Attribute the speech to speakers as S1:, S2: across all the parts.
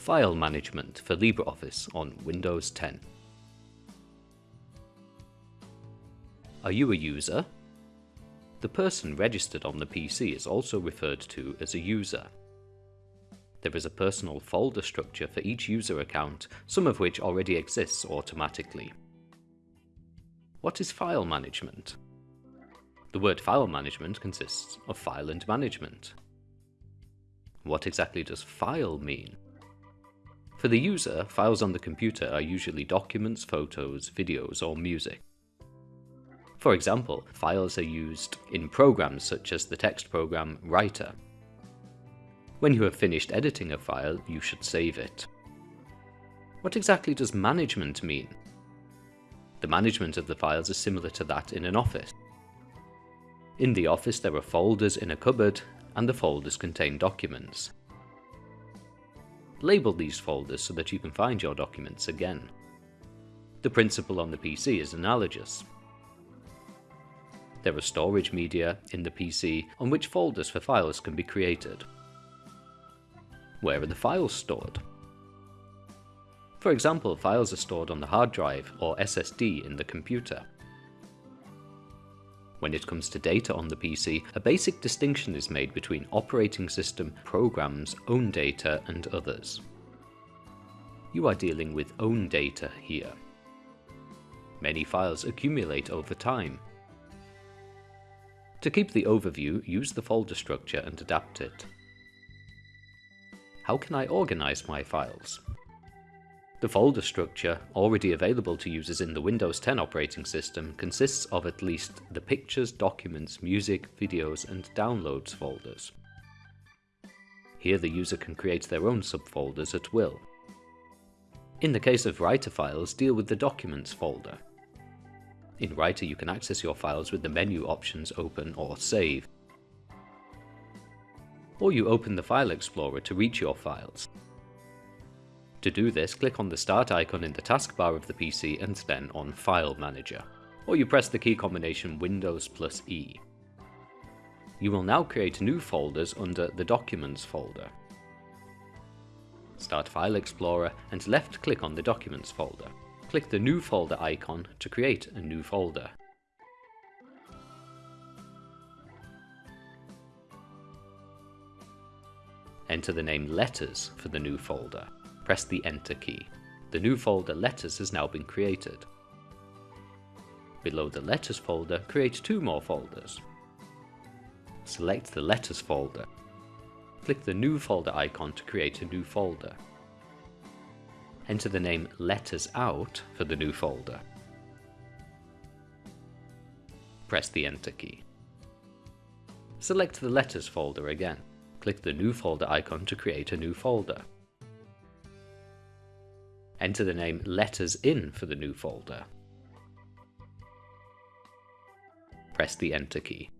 S1: File Management for LibreOffice on Windows 10. Are you a user? The person registered on the PC is also referred to as a user. There is a personal folder structure for each user account, some of which already exists automatically. What is file management? The word file management consists of file and management. What exactly does file mean? For the user, files on the computer are usually documents, photos, videos, or music. For example, files are used in programs such as the text program Writer. When you have finished editing a file, you should save it. What exactly does management mean? The management of the files is similar to that in an office. In the office there are folders in a cupboard, and the folders contain documents. Label these folders so that you can find your documents again. The principle on the PC is analogous. There are storage media in the PC on which folders for files can be created. Where are the files stored? For example, files are stored on the hard drive or SSD in the computer. When it comes to data on the PC, a basic distinction is made between operating system, programs, own data, and others. You are dealing with own data here. Many files accumulate over time. To keep the overview, use the folder structure and adapt it. How can I organize my files? The folder structure, already available to users in the Windows 10 operating system, consists of at least the Pictures, Documents, Music, Videos and Downloads folders. Here the user can create their own subfolders at will. In the case of Writer files, deal with the Documents folder. In Writer you can access your files with the menu options Open or Save. Or you open the File Explorer to reach your files. To do this, click on the Start icon in the taskbar of the PC and then on File Manager, or you press the key combination Windows plus E. You will now create new folders under the Documents folder. Start File Explorer and left click on the Documents folder. Click the New Folder icon to create a new folder. Enter the name Letters for the new folder press the Enter key. The new folder Letters has now been created. Below the Letters folder, create two more folders. Select the Letters folder. Click the New Folder icon to create a new folder. Enter the name Letters Out for the new folder. Press the Enter key. Select the Letters folder again. Click the New Folder icon to create a new folder. Enter the name Letters In for the new folder. Press the Enter key.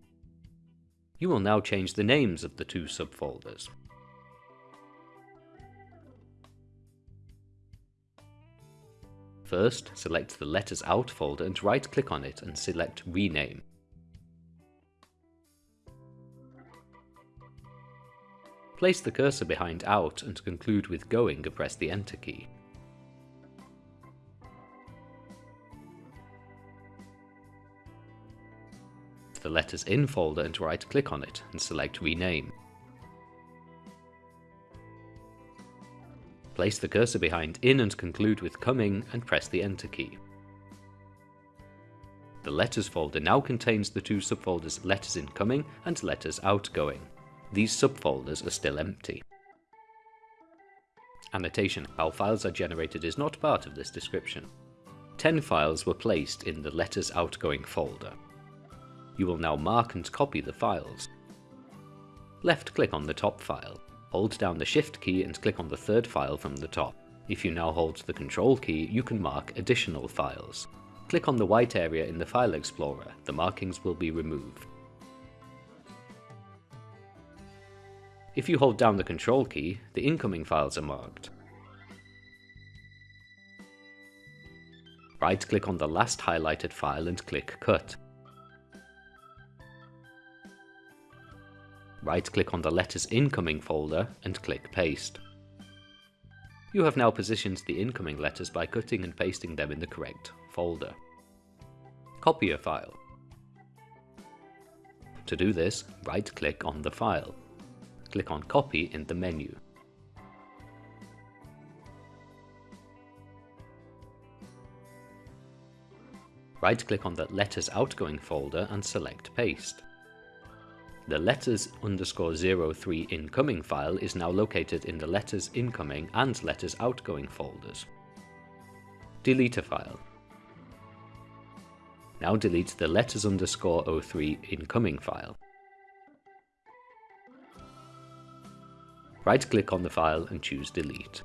S1: You will now change the names of the two subfolders. First, select the Letters Out folder and right-click on it and select Rename. Place the cursor behind Out and conclude with Going and press the Enter key. The Letters In folder and right click on it and select Rename. Place the cursor behind In and conclude with Coming and press the Enter key. The Letters folder now contains the two subfolders Letters Incoming and Letters Outgoing. These subfolders are still empty. Annotation How files are generated is not part of this description. 10 files were placed in the Letters Outgoing folder. You will now mark and copy the files. Left click on the top file. Hold down the shift key and click on the third file from the top. If you now hold the control key, you can mark additional files. Click on the white area in the File Explorer, the markings will be removed. If you hold down the control key, the incoming files are marked. Right click on the last highlighted file and click Cut. Right click on the Letters Incoming folder and click Paste. You have now positioned the incoming letters by cutting and pasting them in the correct folder. Copy a file. To do this, right-click on the file. Click on Copy in the menu. Right-click on the Letters Outgoing folder and select Paste. The letters underscore 03 incoming file is now located in the letters incoming and letters outgoing folders. Delete a file. Now delete the letters underscore 03 incoming file. Right click on the file and choose delete.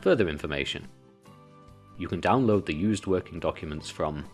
S1: Further information. You can download the used working documents from